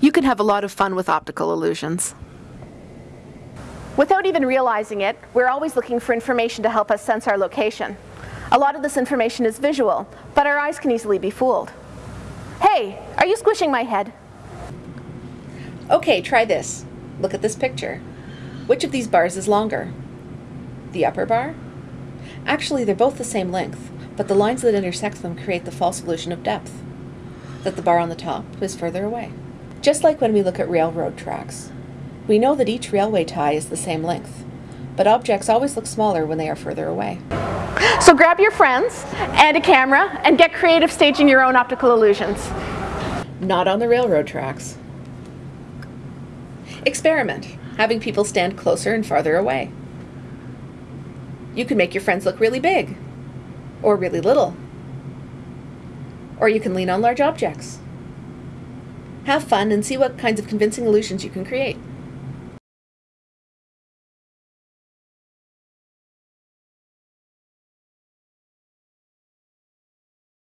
You can have a lot of fun with optical illusions. Without even realizing it, we're always looking for information to help us sense our location. A lot of this information is visual, but our eyes can easily be fooled. Hey, are you squishing my head? Okay, try this. Look at this picture. Which of these bars is longer? The upper bar? Actually, they're both the same length, but the lines that intersect them create the false illusion of depth, that the bar on the top is further away. Just like when we look at railroad tracks. We know that each railway tie is the same length, but objects always look smaller when they are further away. So grab your friends and a camera and get creative staging your own optical illusions. Not on the railroad tracks. Experiment, having people stand closer and farther away. You can make your friends look really big, or really little, or you can lean on large objects. Have fun and see what kinds of convincing illusions you can create.